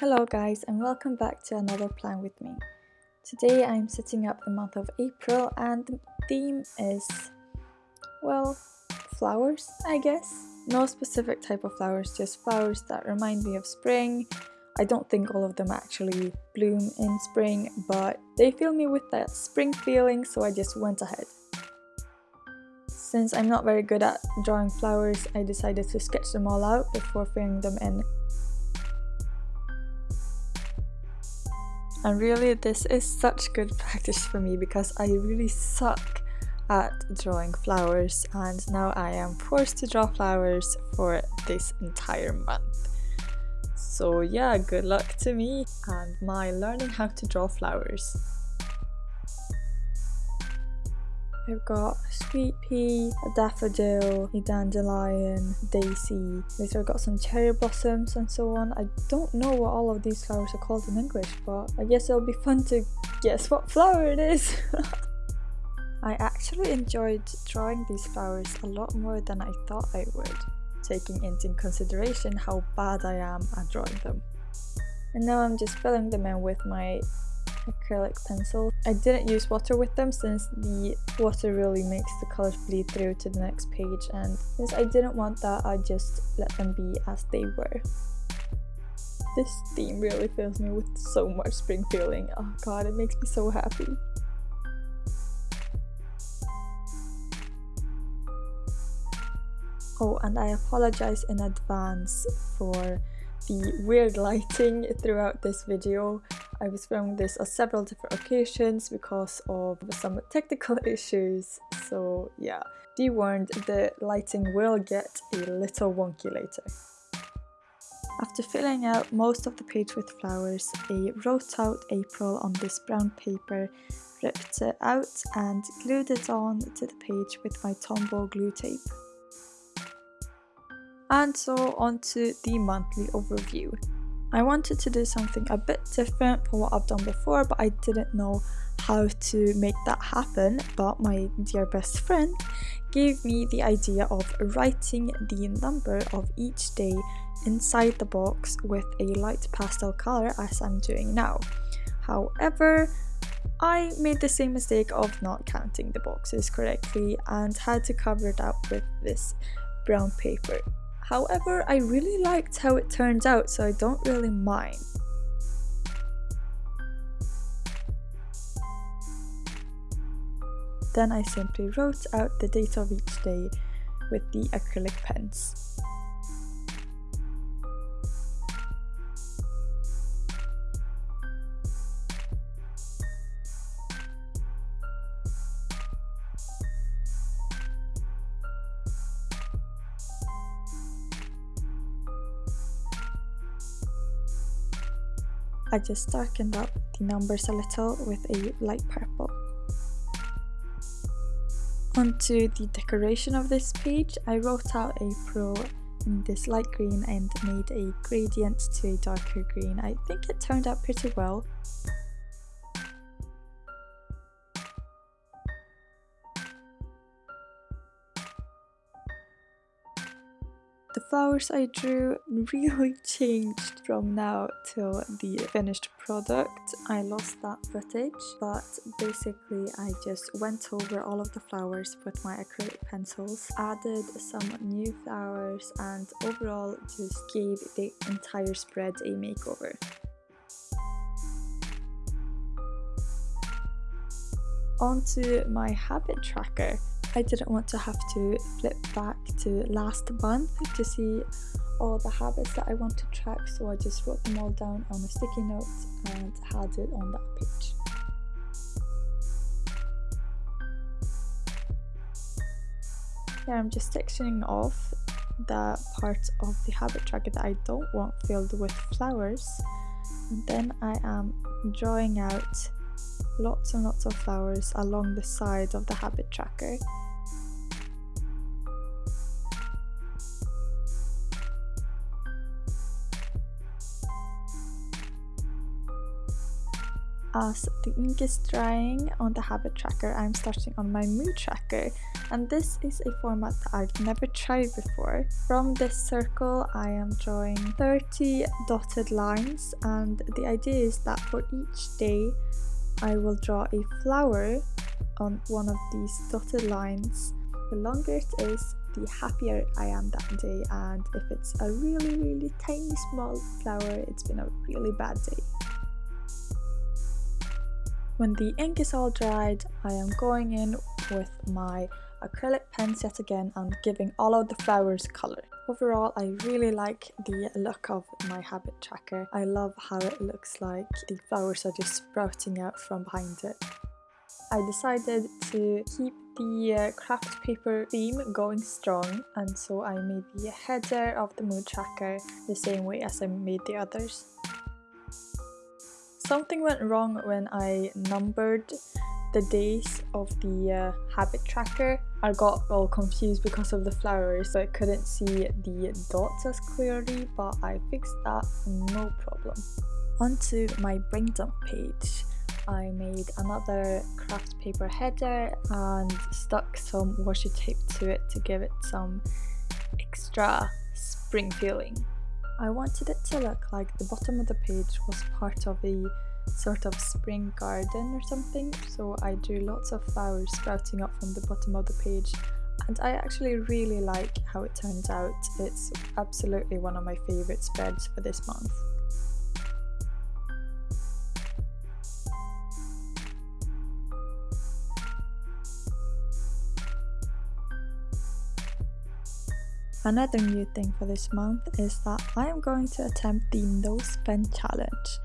Hello guys and welcome back to another plan with me. Today I'm setting up the month of April and the theme is, well, flowers I guess. No specific type of flowers, just flowers that remind me of spring. I don't think all of them actually bloom in spring, but they fill me with that spring feeling so I just went ahead. Since I'm not very good at drawing flowers, I decided to sketch them all out before filling them in. And really this is such good practice for me because I really suck at drawing flowers and now I am forced to draw flowers for this entire month. So yeah, good luck to me and my learning how to draw flowers. I've got sweet pea, a daffodil, a dandelion, daisy. Later I've got some cherry blossoms and so on. I don't know what all of these flowers are called in English, but I guess it'll be fun to guess what flower it is. I actually enjoyed drawing these flowers a lot more than I thought I would, taking into consideration how bad I am at drawing them. And now I'm just filling them in with my acrylic pencil. I didn't use water with them since the water really makes the colors bleed through to the next page and since I didn't want that I just let them be as they were. This theme really fills me with so much spring feeling. Oh god, it makes me so happy. Oh, and I apologize in advance for the weird lighting throughout this video. I was filming this on several different occasions because of some technical issues, so yeah. Be warned, the lighting will get a little wonky later. After filling out most of the page with flowers, I wrote out April on this brown paper, ripped it out and glued it on to the page with my Tombow glue tape. And so on to the monthly overview. I wanted to do something a bit different from what I've done before but I didn't know how to make that happen but my dear best friend gave me the idea of writing the number of each day inside the box with a light pastel color as I'm doing now. However, I made the same mistake of not counting the boxes correctly and had to cover it up with this brown paper. However, I really liked how it turned out, so I don't really mind. Then I simply wrote out the date of each day with the acrylic pens. I just darkened up the numbers a little with a light purple. Onto the decoration of this page, I wrote out April in this light green and made a gradient to a darker green. I think it turned out pretty well. Flowers I drew really changed from now till the finished product. I lost that footage, but basically I just went over all of the flowers with my acrylic pencils, added some new flowers and overall just gave the entire spread a makeover. Onto my habit tracker. I didn't want to have to flip back to last month to see all the habits that I want to track so I just wrote them all down on a sticky note and had it on that page. Here I'm just sectioning off the parts of the habit tracker that I don't want filled with flowers and then I am drawing out lots and lots of flowers along the side of the habit tracker. As the ink is drying on the habit tracker, I'm starting on my mood tracker and this is a format that I've never tried before. From this circle I am drawing 30 dotted lines and the idea is that for each day I will draw a flower on one of these dotted lines. The longer it is, the happier I am that day and if it's a really really tiny small flower, it's been a really bad day. When the ink is all dried, I am going in with my acrylic pens yet again and giving all of the flowers colour. Overall, I really like the look of my habit tracker. I love how it looks like the flowers are just sprouting out from behind it. I decided to keep the uh, craft paper theme going strong and so I made the header of the mood tracker the same way as I made the others. Something went wrong when I numbered the days of the uh, habit tracker. I got all confused because of the flowers so I couldn't see the dots as clearly but I fixed that no problem. Onto my brain dump page. I made another craft paper header and stuck some washi tape to it to give it some extra spring feeling. I wanted it to look like the bottom of the page was part of a sort of spring garden or something so I drew lots of flowers sprouting up from the bottom of the page and I actually really like how it turned out. It's absolutely one of my favourite spreads for this month. Another new thing for this month is that I am going to attempt the no spend challenge,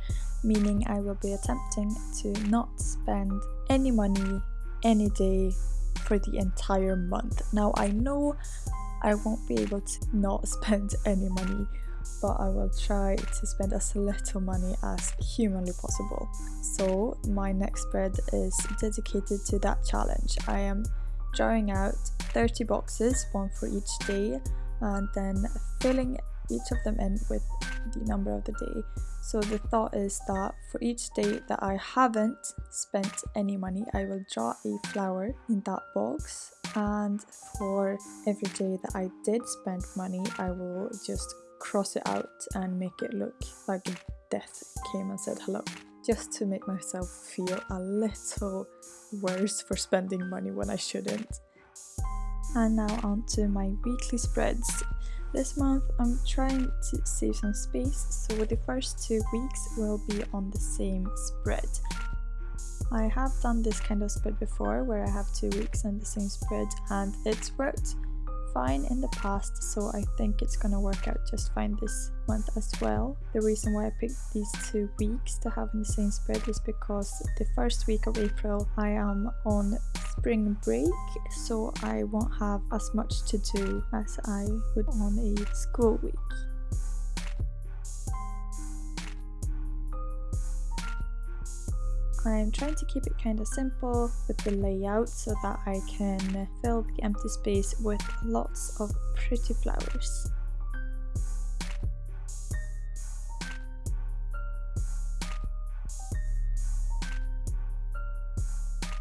meaning I will be attempting to not spend any money any day for the entire month. Now I know I won't be able to not spend any money but I will try to spend as little money as humanly possible. So my next spread is dedicated to that challenge. I am drawing out 30 boxes, one for each day, and then filling each of them in with the number of the day. So the thought is that for each day that I haven't spent any money, I will draw a flower in that box and for every day that I did spend money, I will just cross it out and make it look like death came and said hello just to make myself feel a little worse for spending money when I shouldn't. And now on to my weekly spreads. This month I'm trying to save some space, so the first two weeks will be on the same spread. I have done this kind of spread before where I have two weeks on the same spread and it's worked fine in the past so I think it's gonna work out just fine this month as well. The reason why I picked these two weeks to have in the same spread is because the first week of April I am on spring break so I won't have as much to do as I would on a school week. I'm trying to keep it kind of simple with the layout so that I can fill the empty space with lots of pretty flowers.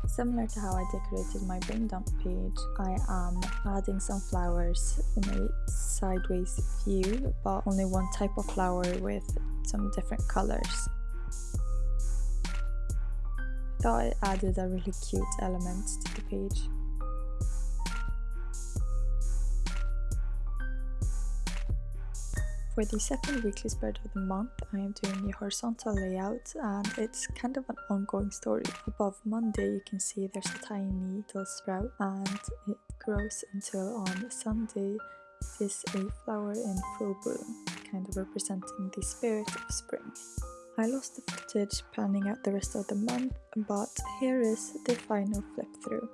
Similar to how I decorated my brain dump page, I am adding some flowers in a sideways view, but only one type of flower with some different colors thought it added a really cute element to the page. For the second weekly spread of the month, I am doing a horizontal layout and it's kind of an ongoing story. Above Monday you can see there's a tiny little sprout and it grows until on Sunday it is a flower in full bloom, kind of representing the spirit of spring. I lost the footage planning out the rest of the month, but here is the final flip through.